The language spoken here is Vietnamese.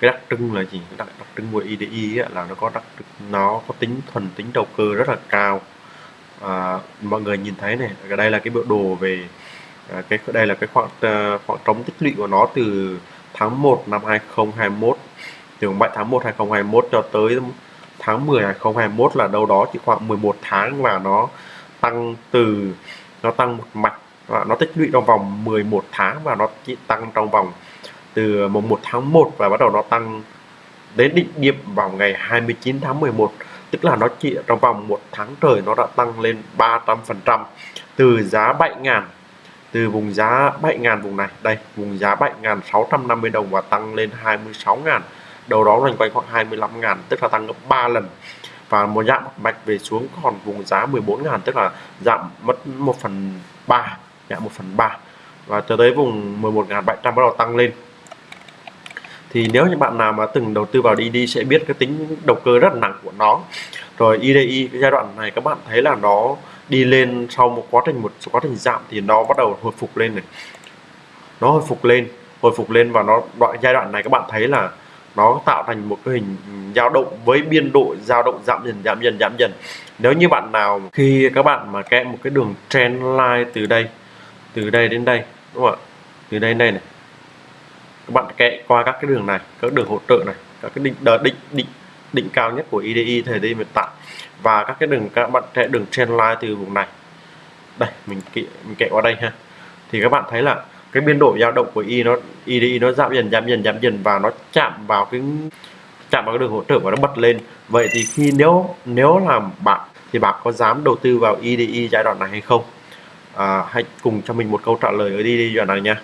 cái đặc trưng là gì? Đặc, đặc trưng của IDI ấy, là nó có đặc nó có tính thuần tính đầu cơ rất là cao. À, mọi người nhìn thấy này ở đây là cái biểu đồ về à, cái đây là cái khoảng uh, khoảng trống tích lũy của nó từ tháng 1 năm 2021 từ 7 tháng 1 2021 cho tới tháng 10 2021 là đâu đó chỉ khoảng 11 tháng và nó tăng từ nó tăng một mạch và nó tích lũy trong vòng 11 tháng và nó chỉ tăng trong vòng từ mùng 1 tháng 1 và bắt đầu nó tăng đến đỉnh điểm vào ngày 29 tháng 11 tức là nó chỉ trong vòng một tháng trời nó đã tăng lên 300 phần trăm từ giá 7.000 từ vùng giá 7.000 vùng này. Đây, vùng giá 7.650 đồng và tăng lên 26.000 đầu đó loanh quanh khoảng 25.000 tức là tăng gấp 3 lần. Và một giảm mạch về xuống còn vùng giá 14.000 tức là giảm mất 1 phần 3 giảm 1 phần 3 và cho tới vùng 11.700 bắt đầu tăng lên thì nếu như bạn nào mà từng đầu tư vào DD sẽ biết cái tính đầu cơ rất là nặng của nó. Rồi IDI cái giai đoạn này các bạn thấy là nó đi lên sau một quá trình, một quá trình giảm thì nó bắt đầu hồi phục lên này. Nó hồi phục lên, hồi phục lên và nó, đoạn giai đoạn này các bạn thấy là nó tạo thành một cái hình dao động với biên độ, dao động giảm dần giảm dần giảm dần. Nếu như bạn nào khi các bạn mà kẽ một cái đường trend line từ đây từ đây đến đây, đúng không ạ? Từ đây đến đây này các bạn kệ qua các cái đường này các đường hỗ trợ này các cái định đợt định định định cao nhất của IDI thời điểm hiện tại. Và các cái đường các bạn sẽ đường trend line từ vùng này. Đây mình kệ mình kệ qua đây ha. Thì các bạn thấy là cái biên độ dao động của y nó IDI nó giảm dần giảm dần giảm dần và nó chạm vào cái chạm vào cái đường hỗ trợ và nó bật lên. Vậy thì khi nếu nếu làm bạn thì bạn có dám đầu tư vào IDI giai đoạn này hay không? À, hãy cùng cho mình một câu trả lời ở IDI giai đoạn này nha.